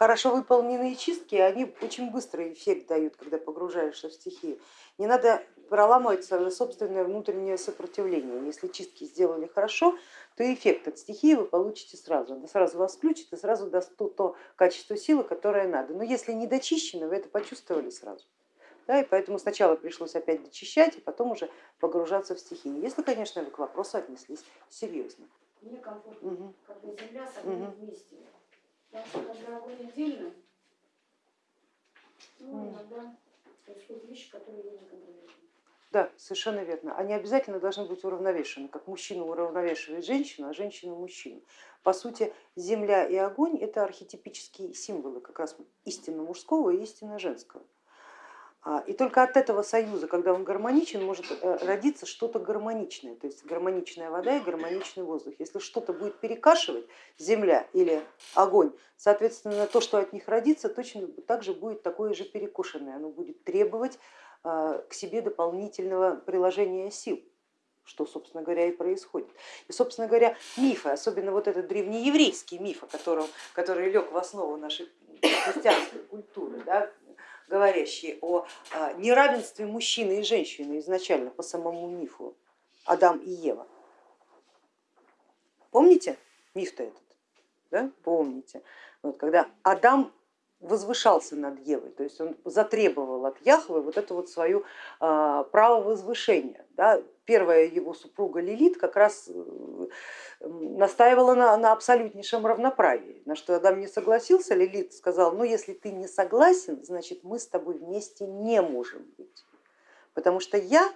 хорошо выполненные чистки, они очень быстрый эффект дают, когда погружаешься в стихию. Не надо проламывать свое собственное внутреннее сопротивление. Если чистки сделали хорошо, то эффект от стихии вы получите сразу. Она сразу вас включит и сразу даст то, то качество силы, которое надо. Но если не дочищено, вы это почувствовали сразу. Да, и поэтому сначала пришлось опять дочищать, а потом уже погружаться в стихию. Если, конечно, вы к вопросу отнеслись серьезно. Мне комфортно, угу. когда земля с огнем угу. вместе. Потому что когда огонь отдельно, ну, иногда происходят вещи, которые я не контролирую. Да, совершенно верно. Они обязательно должны быть уравновешены, как мужчина уравновешивает женщину, а женщина мужчину. По сути, земля и огонь это архетипические символы как раз истинно мужского и истинно женского. А, и только от этого союза, когда он гармоничен, может э, родиться что-то гармоничное, то есть гармоничная вода и гармоничный воздух. Если что-то будет перекашивать, земля или огонь, соответственно, то, что от них родится, точно так же будет такое же перекушенное, оно будет требовать а, к себе дополнительного приложения сил что, собственно говоря, и происходит. И, собственно говоря, мифы, особенно вот этот древнееврейский миф, котором, который лег в основу нашей христианской культуры, да, говорящий о а, неравенстве мужчины и женщины изначально по самому мифу Адам и Ева. Помните миф-то этот? Да? Помните. Вот, когда Адам возвышался над Евой, то есть он затребовал от Яхвы вот это вот свое а, право возвышения. Да. Первая его супруга Лилит как раз э, настаивала на, на абсолютнейшем равноправии, на что Адам не согласился, Лилит сказал, ну если ты не согласен, значит мы с тобой вместе не можем быть, потому что я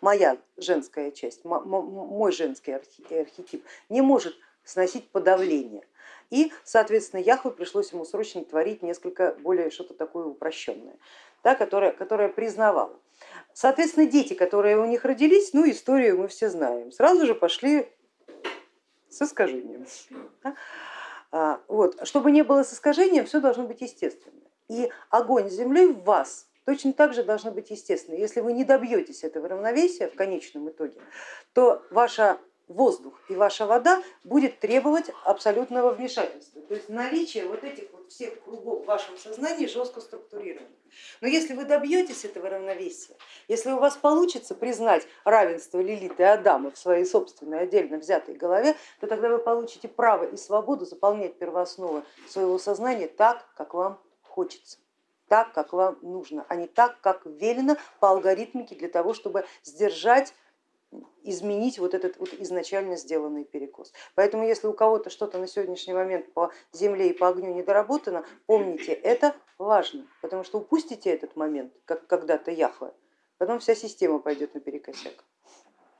моя женская часть, мой женский архетип не может сносить подавление. И, соответственно, Яхве пришлось ему срочно творить несколько более что-то такое упрощенное, да, которое, которое признавало. Соответственно, дети, которые у них родились, ну историю мы все знаем, сразу же пошли с искажением. А, вот. Чтобы не было с искажением, все должно быть естественно. И огонь с землей в вас точно так же должно быть естественно. Если вы не добьетесь этого равновесия в конечном итоге, то ваша воздух и ваша вода будет требовать абсолютного вмешательства. То есть наличие вот этих вот всех кругов в вашем сознании жестко структурировано. Но если вы добьетесь этого равновесия, если у вас получится признать равенство Лилиты и Адама в своей собственной отдельно взятой голове, то тогда вы получите право и свободу заполнять первоосновы своего сознания так, как вам хочется так, как вам нужно, а не так, как велено по алгоритмике для того, чтобы сдержать изменить вот этот вот изначально сделанный перекос. Поэтому если у кого-то что-то на сегодняшний момент по земле и по огню недоработано, помните, это важно, потому что упустите этот момент, как когда-то Яхве, потом вся система пойдет наперекосяк.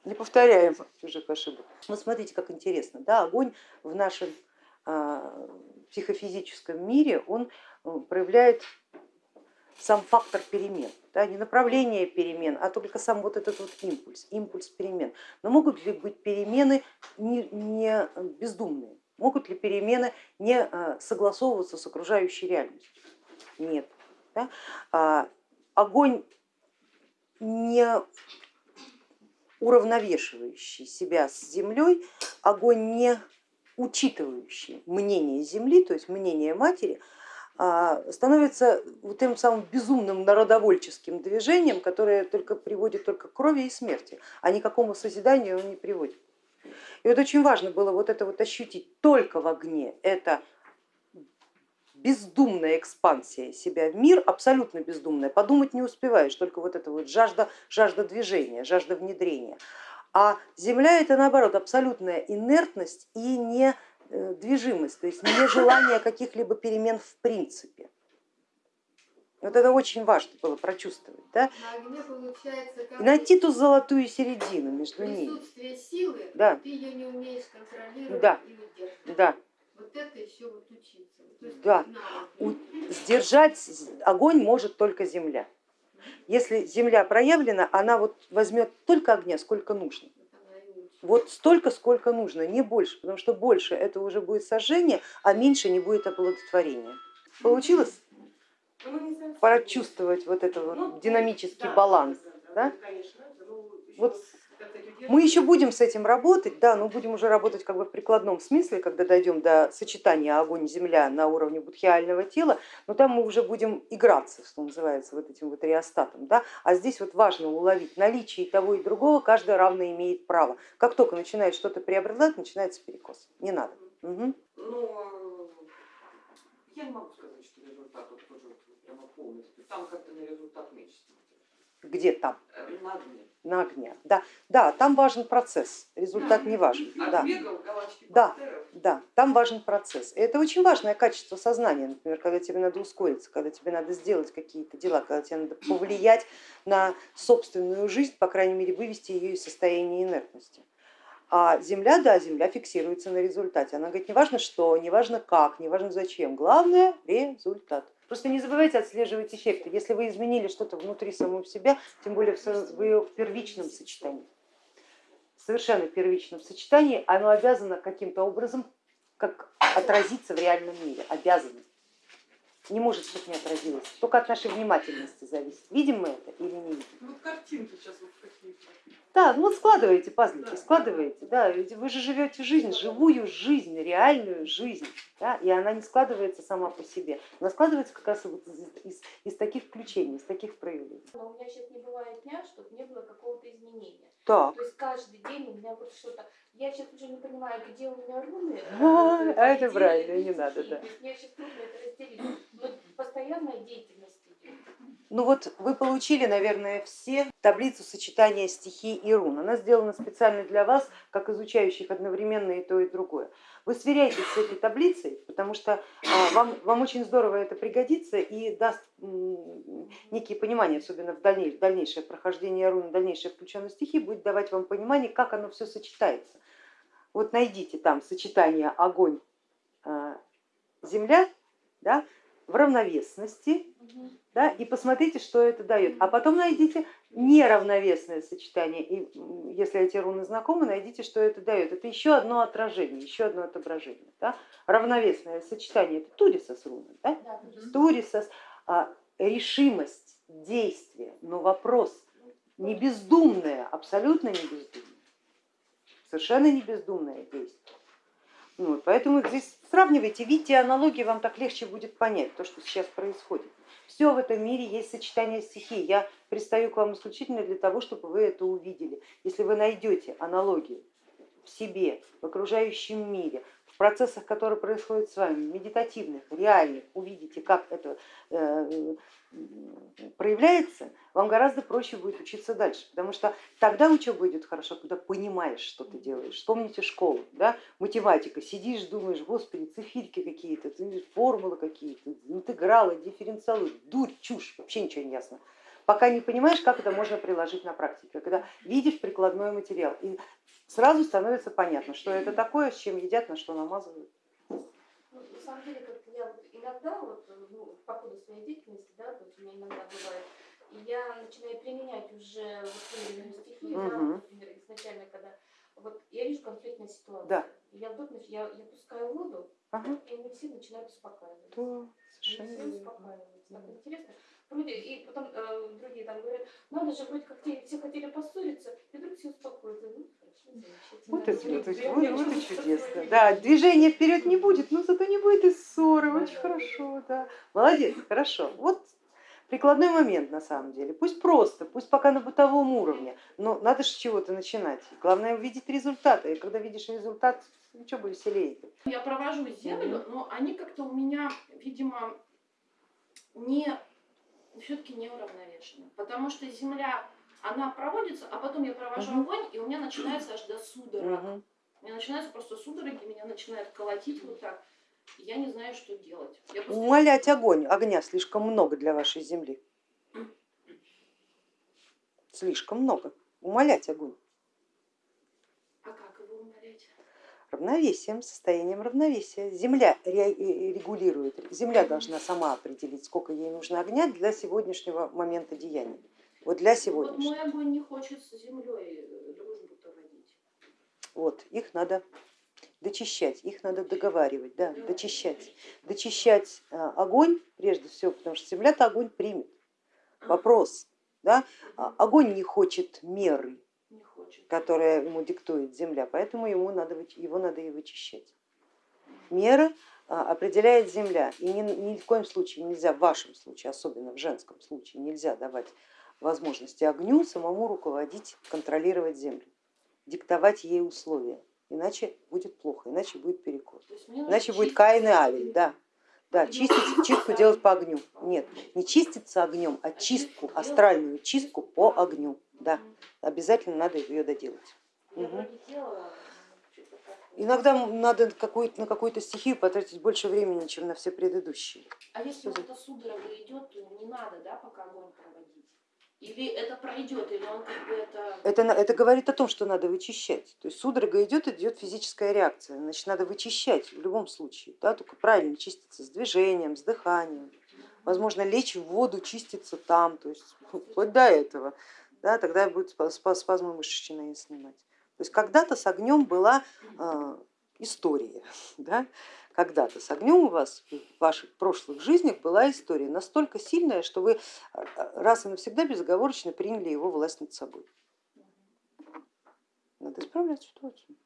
Не повторяем чужих ошибок. Вот смотрите, как интересно, да, огонь в нашем а, психофизическом мире, он проявляет сам фактор перемен, да, не направление перемен, а только сам вот этот вот импульс, импульс перемен. Но могут ли быть перемены не, не бездумные? Могут ли перемены не а, согласовываться с окружающей реальностью? Нет. Да? А, огонь не уравновешивающий себя с землей, огонь не учитывающий мнение Земли, то есть мнение матери, становится вот тем самым безумным народовольческим движением, которое только приводит только к крови и смерти, а никакому созиданию он не приводит. И вот очень важно было вот это вот ощутить только в огне, это бездумная экспансия себя в мир, абсолютно бездумная, подумать не успеваешь, только вот это вот жажда, жажда движения, жажда внедрения. А земля это наоборот абсолютная инертность и не движимость, то есть нежелание каких-либо перемен в принципе. Вот это очень важно было прочувствовать. Да? Найти ту золотую середину между ними. Присутствие силы, да. ты ее не умеешь контролировать да. и удерживать. Да. Вот это еще вот учиться. есть да. Сдержать огонь может только земля. Если земля проявлена, она вот возьмет только огня, сколько нужно вот столько, сколько нужно, не больше, потому что больше это уже будет сожжение, а меньше не будет оплодотворения. Получилось? Прочувствовать вот этот вот динамический баланс. Да? Вот Мы еще будем с этим работать, да, но будем уже работать как бы в прикладном смысле, когда дойдем до сочетания огонь-земля на уровне будхиального тела, но там мы уже будем играться, что называется, вот этим вот реостатом. Да? А здесь вот важно уловить наличие и того и другого, каждый равно имеет право. Как только начинает что-то преобладать, начинается перекос. Не надо. Угу. Но я не могу сказать, что результат вот прямо полностью. Там как-то на результат меньше. Где там? Э, На огне. На огне. Да, да, там важен процесс, результат не важен. Да. Да. Да, там важен процесс. И это очень важное качество сознания, например, когда тебе надо ускориться, когда тебе надо сделать какие-то дела, когда тебе надо повлиять на собственную жизнь, по крайней мере, вывести ее из состояния инертности. А Земля, да, Земля фиксируется на результате. Она говорит, не важно что, не важно как, не важно зачем, главное результат. Просто не забывайте отслеживать эффекты. Если вы изменили что-то внутри самого себя, тем более в в первичном сочетании, совершенно первичном сочетании, оно обязано каким-то образом как отразиться в реальном мире, обязано. Не может, чтобы не отразилось, только от нашей внимательности зависит, видим мы это или не видим. Ну, картинки сейчас вот какие-то. Да, ну складываете пазлики, складываете, да, ведь вы же живете жизнь, живую жизнь, реальную жизнь, да, и она не складывается сама по себе, она складывается как раз вот из, из- из таких включений, из таких проявлений. Но у меня сейчас не бывает дня, чтобы не было какого-то изменения. Так, То есть каждый день у меня вот что-то. Я сейчас уже не понимаю, где у меня руны. А, а это правильно, не надо, да. Мне сейчас трудно это разделить. Но постоянная деятельность. Ну вот вы получили, наверное, все таблицу сочетания стихий и рун. Она сделана специально для вас, как изучающих одновременно и то, и другое. Вы сверяйтесь с этой таблицей, потому что а, вам, вам очень здорово это пригодится и даст некие понимания, особенно в дальнейшее, дальнейшее прохождение рун, дальнейшее включенность стихий будет давать вам понимание, как оно все сочетается. Вот найдите там сочетание огонь, а, земля да, в равновесности, да, и посмотрите, что это дает. А потом найдите неравновесное сочетание, и если эти руны знакомы, найдите, что это дает. Это еще одно отражение, еще одно отображение. Да? Равновесное сочетание, это турисос руны, да? Турисос, а, решимость, действие, но вопрос не бездумное, абсолютно не бездумное, совершенно не бездумное действие. Ну Вот, поэтому здесь сравнивайте, видите аналогии, вам так легче будет понять то, что сейчас происходит. Все в этом мире есть сочетание стихий. Я пристаю к вам исключительно для того, чтобы вы это увидели. Если вы найдете аналогии в себе, в окружающем мире, процессах, которые происходят с вами, медитативных, реальных, увидите, как это э, проявляется, вам гораздо проще будет учиться дальше, потому что тогда учеба идет хорошо, когда понимаешь, что ты делаешь. Вспомните школу, да? математика, сидишь, думаешь, господи, цифирки какие-то, формулы какие-то, интегралы, дифференциалы, дурь, чушь, вообще ничего не ясно. Пока не понимаешь, как это можно приложить на практике, когда видишь прикладной материал, и сразу становится понятно, что это такое, с чем едят, на что намазывают. Ну, на самом деле, как я вот иногда, вот, ну, по ходу своей деятельности, да, есть у меня иногда бывает, и я начинаю применять уже вот стихи, да, Мгм. например, изначально, когда вот я вижу конфликтную ситуацию, Да. я нач- я, я пускаю воду, Ага, и они все начинают успокаиваться. да, Они совершенно все верно. успокаиваются. Так интересно. Вроде, и потом э, другие там говорят, надо же, вроде как те, все хотели поссориться, и вдруг все успокоятся. Ну, хорошо. Вот это, вот, это- вот- вот и чувствую чудесно. Да, движения вперед не будет, но зато не будет и ссоры. Очень да, хорошо, да. Молодец, хорошо. Вот прикладной момент на самом деле. Пусть просто, пусть пока на бытовом уровне, но надо же с чего-то начинать. Главное увидеть результаты. И когда видишь результат, ничего бы веселее. Я провожу землю, но они как-то у меня, видимо, не все-таки не уравновешены. Потому что земля, она проводится, а потом я провожу Мгм. огонь, и у меня начинается аж до судорог. Мгм. У меня начинаются просто судороги, меня начинает колотить вот так. Я не знаю, что делать. Я просто- Умолять огонь, огня слишком много для вашей земли. Слишком много. Умолять огонь. А как его умолять? Равновесием, состоянием равновесия. Земля ре- э, регулирует, земля должна сама определить, сколько ей нужно огня для сегодняшнего момента деяния. Вот для Вот сегодняшнего. мой огонь не хочет с землей дружбу-то водить. Вот, их надо дочищать, их надо договаривать, да, дочищать. Дочищать а, огонь прежде всего, потому что земля-то огонь примет. Вопрос, да, а, огонь не хочет меры. Которое ему диктует земля, поэтому ему надо, его надо и вычищать. Меры а, определяет земля, и ни, ни в коем случае нельзя, в вашем случае, особенно в женском случае, нельзя давать возможности огню самому руководить, контролировать землю, диктовать ей условия, иначе будет плохо, иначе будет перекос. Иначе будет Каин и. Авель, да. Да, чистить, чистку делать по огню. Нет, не чиститься огнем, а чистку, астральную чистку по огню. Да, обязательно надо ее доделать. Как-то- Иногда надо какую-то, на какую-то стихию потратить больше времени, чем на все предыдущие. А если вот эта судорога идет, то не надо, да, пока огонь? Или это пройдет, или он как бы это... Это, это говорит о том, что надо вычищать. То есть судорога идет, идет физическая реакция, значит надо вычищать в любом случае, да, только правильно чиститься с движением, с дыханием. Возможно, лечь в воду, чиститься там, то есть вплоть до этого, да, тогда будет спа- спа- спазмы мышечные снимать. То есть когда-то с огнем была история, да? когда-то с огнем у вас в ваших прошлых жизнях была история настолько сильная, что вы э, раз и навсегда безоговорочно приняли его власть над собой. Надо исправлять ситуацию.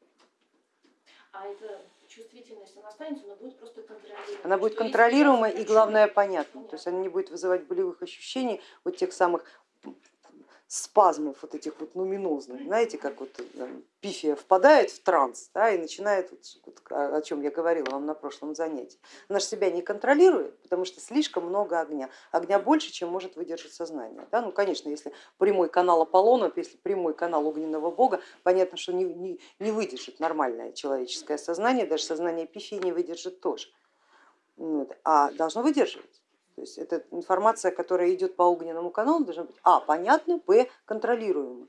А эта чувствительность, она останется, но будет просто контролируемой. Она будет я и главное понятной. То есть она не будет вызывать болевых ощущений, вот тех самых спазмов вот этих вот нуминозных, знаете, как вот э, пифия впадает в транс да, и начинает, вот, о чем я говорила вам на прошлом занятии. Она же себя не контролирует, потому что слишком много огня. Огня больше, чем может выдержать сознание. Да? Ну, конечно, если прямой канал Аполлона, если прямой канал огненного бога, понятно, что не, не, не выдержит нормальное человеческое сознание, даже сознание пифии не выдержит тоже. Вот. А должно выдерживать. То есть это информация, которая идет по огненному каналу, должна быть а, понятна, б, контролируема.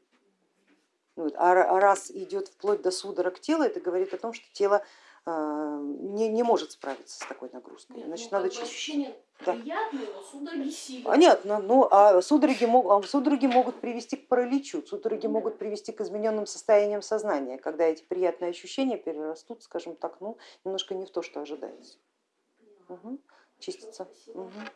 Вот. А а раз идет вплоть до судорог тела, это говорит о том, что тело э, не, не может справиться с такой нагрузкой. Нет, Значит, ну, надо чистить. ощущения Да. приятные, но судороги сильные. Понятно, ну а судороги, мог- а судороги могут привести к параличу, судороги могут привести к измененным состояниям сознания, когда эти приятные ощущения перерастут, скажем так, ну, немножко не в то, что ожидается. Мгм. Чиститься. Спасибо. Мгм.